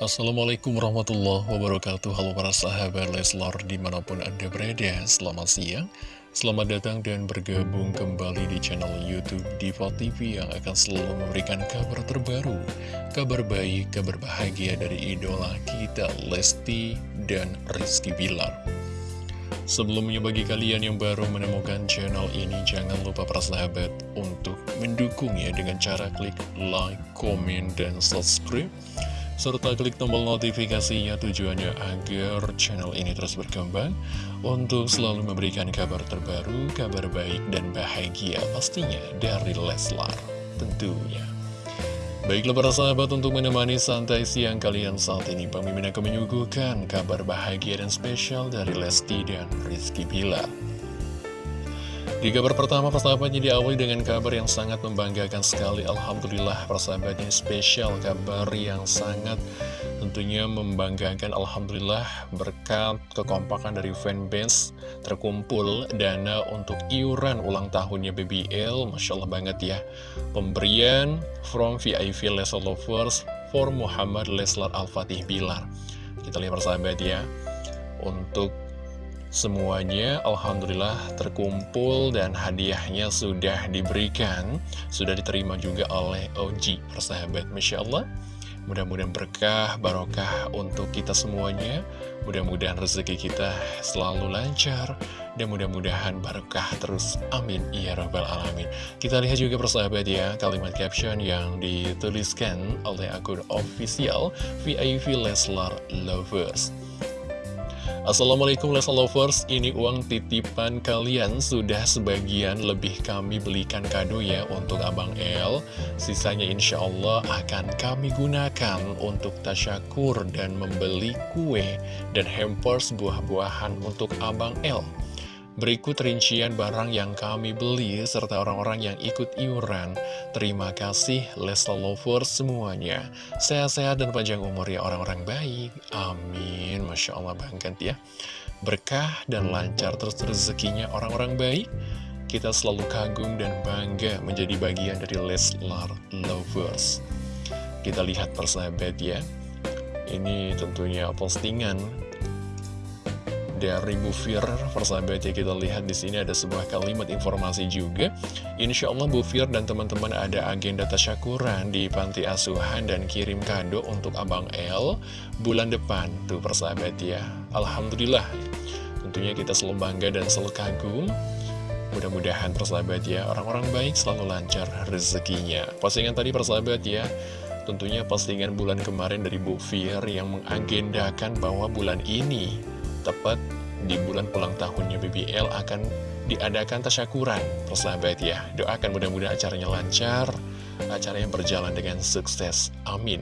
Assalamualaikum warahmatullahi wabarakatuh. Halo para sahabat Leslar di mana pun anda berada Selamat siang Selamat datang dan bergabung kembali di channel Youtube Diva TV Yang akan selalu memberikan kabar terbaru Kabar baik, kabar bahagia dari idola kita Lesti dan Rizky Bilar. Sebelumnya bagi kalian yang baru menemukan channel ini Jangan lupa para sahabat untuk mendukungnya dengan cara klik like, komen, dan subscribe serta klik tombol notifikasinya tujuannya agar channel ini terus berkembang untuk selalu memberikan kabar terbaru, kabar baik dan bahagia pastinya dari Leslar tentunya. Baiklah para sahabat untuk menemani santai siang kalian saat ini Pemimpin akan menyuguhkan kabar bahagia dan spesial dari Lesti dan Rizky Bilar di kabar pertama persahabatnya diawali dengan kabar yang sangat membanggakan sekali. Alhamdulillah persahabatnya spesial kabar yang sangat tentunya membanggakan. Alhamdulillah berkat kekompakan dari fanbase terkumpul dana untuk iuran ulang tahunnya BBL Masya Allah banget ya. Pemberian from VIP Leslar Lovers for Muhammad Leslar Al-Fatih Bilar. Kita lihat persahabat ya. Untuk Semuanya Alhamdulillah terkumpul dan hadiahnya sudah diberikan. Sudah diterima juga oleh Oji persahabat Masya Allah. Mudah-mudahan berkah, barokah untuk kita semuanya. Mudah-mudahan rezeki kita selalu lancar Dan mudah-mudahan barokah terus. Amin. Ya Rabbal Alamin. Kita lihat juga persahabat ya Kalimat caption yang dituliskan oleh akun official VIP Leslar Lovers Assalamualaikum Lesa Lovers, ini uang titipan kalian. Sudah sebagian lebih kami belikan kado ya untuk Abang L Sisanya insya Allah akan kami gunakan untuk tasyakur dan membeli kue dan hampers buah-buahan untuk Abang L Berikut rincian barang yang kami beli serta orang-orang yang ikut iuran. Terima kasih Lesla Lovers semuanya. Sehat-sehat dan panjang umur ya orang-orang baik. Amin. Masya Allah banget ya. Berkah dan lancar terus rezekinya orang-orang baik. Kita selalu kagum dan bangga menjadi bagian dari Leslar Lovers. Kita lihat persahabat ya. Ini tentunya postingan dari Bu Fir persahabat ya kita lihat di sini ada sebuah kalimat informasi juga. Insya Allah Bu Fir dan teman-teman ada agenda tasyakuran di panti asuhan dan kirim kado untuk Abang L bulan depan. Tuh persahabat ya. Alhamdulillah. Tentunya kita selalu bangga dan selalu kagum. Mudah-mudahan persahabat ya, orang-orang baik selalu lancar rezekinya. Postingan tadi persahabat ya, tentunya postingan bulan kemarin dari Bu Fir yang mengagendakan bahwa bulan ini tepat di bulan ulang tahunnya BBL akan diadakan tasyakuran. Persahabat ya. Doakan mudah-mudahan acaranya lancar acaranya berjalan dengan sukses. Amin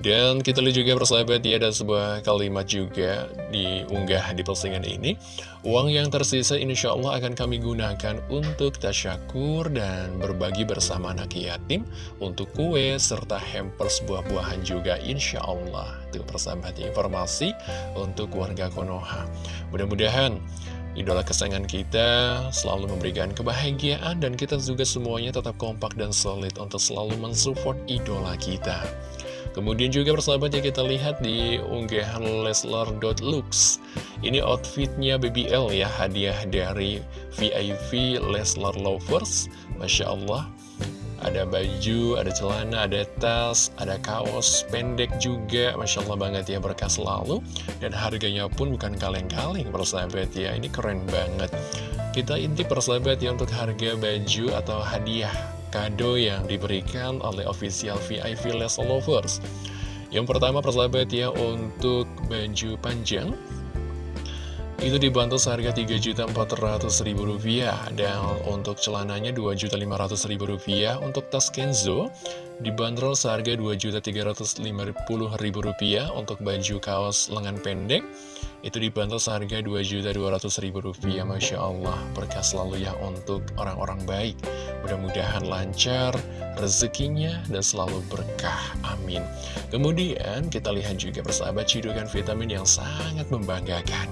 dan kita lihat juga persahabat ya ada sebuah kalimat juga diunggah di postingan ini. Uang yang tersisa insya Allah akan kami gunakan untuk tasyakur dan berbagi bersama anak yatim Untuk kue serta hampers buah-buahan juga insya Allah Itu persahabat informasi untuk warga Konoha. Mudah-mudahan Idola kesayangan kita selalu memberikan kebahagiaan dan kita juga semuanya tetap kompak dan solid untuk selalu mensupport idola kita. Kemudian juga persahabat ya kita lihat di unggahan Leslar.lux Ini outfitnya BBL ya hadiah dari VIP Leslar Lovers. Masya Allah ada baju, ada celana, ada tas, ada kaos pendek juga. Masya Allah banget ya berkah selalu. Dan harganya pun bukan kaleng-kaleng persahabat ya Ini keren banget. Kita intip persahabat ya untuk harga baju atau hadiah kado yang diberikan oleh official VIP Les Lovers. Yang pertama persahabat ya untuk baju panjang. Itu dibantu seharga Rp3.400.000 dan untuk celananya Rp2.500.000 untuk tas Kenzo dibanderol seharga Rp2.350.000 untuk baju kaos lengan pendek itu dibantu seharga Rp2.200.000 Masya Allah. Berkah selalu ya untuk orang-orang baik. Mudah-mudahan lancar rezekinya dan selalu berkah. Amin. Kemudian kita lihat juga persahabat cidukan vitamin yang sangat membanggakan.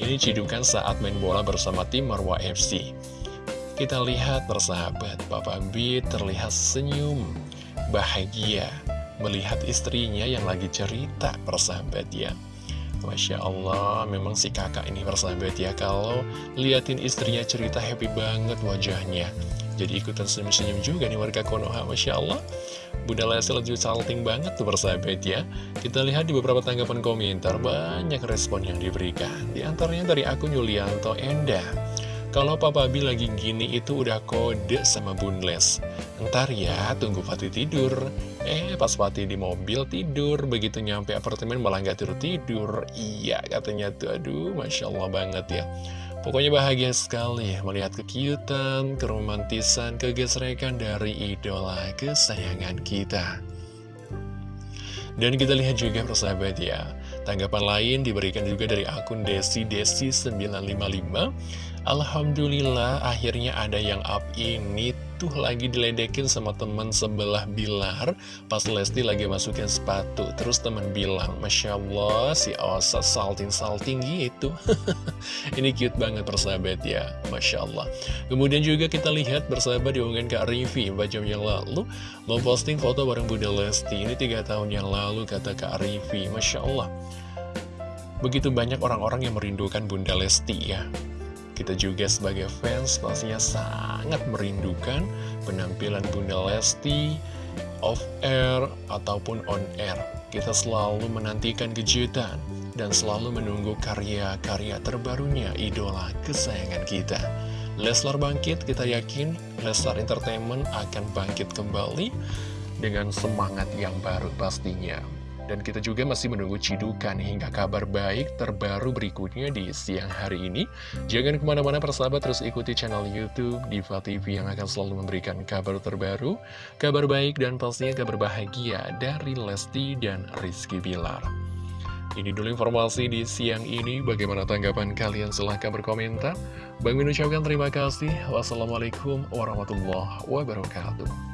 Ini cidukan saat main bola bersama tim Marwa FC. Kita lihat persahabat, Papa B terlihat senyum, bahagia, melihat istrinya yang lagi cerita persahabat ya Masya Allah, memang si kakak ini persahabat ya. Kalau liatin istrinya cerita happy banget wajahnya. Jadi ikutan senyum-senyum juga nih warga Konoha Masya Allah. Bunda Lesti lagi salting banget tuh persahabat ya. Kita lihat di beberapa tanggapan komentar Banyak respon yang diberikan. Di antaranya dari akun Yulianto Endah kalau Papa Bi lagi gini itu udah kode sama Bunles Ntar ya, tunggu Fatih tidur Eh, pas Fatih di mobil tidur Begitu nyampe apartemen malah nggak tidur-tidur Iya, katanya tuh, aduh Masya Allah banget ya. Pokoknya bahagia sekali melihat kekiutan, keromantisan, kegesrekan dari idola kesayangan kita. Dan kita lihat juga persahabat ya Tanggapan lain diberikan juga dari akun Desi Desi 955 Alhamdulillah akhirnya ada yang up ini tuh lagi diledekin sama teman sebelah Bilar Pas Lesti lagi masukin sepatu. Terus teman bilang Masya Allah si Osa salting-salting gitu. Ini cute banget persahabat ya Masya Allah. Kemudian juga kita lihat bersahabat diunggah Kak Rivi jam yang lalu. Memposting foto bareng Bunda Lesti Ini tiga tahun yang lalu kata Kak Rivi Masya Allah. Begitu banyak orang-orang yang merindukan Bunda Lesti ya kita juga sebagai fans pastinya sangat merindukan penampilan Bunda Lesti off air ataupun on air. Kita selalu menantikan kejutan dan selalu menunggu karya-karya terbarunya idola kesayangan kita. Leslar bangkit, kita yakin Leslar Entertainment akan bangkit kembali dengan semangat yang baru pastinya. Dan kita juga masih menunggu cidukan hingga kabar baik terbaru berikutnya di siang hari ini. Jangan ke mana-mana persahabat terus ikuti channel Youtube Diva TV yang akan selalu memberikan kabar terbaru, kabar baik dan pastinya kabar bahagia dari Lesti dan Rizky Bilar. Ini dulu informasi di siang ini. Bagaimana tanggapan kalian? Silahkan berkomentar. Bang Min ucapkan terima kasih. Wassalamualaikum warahmatullahi wabarakatuh.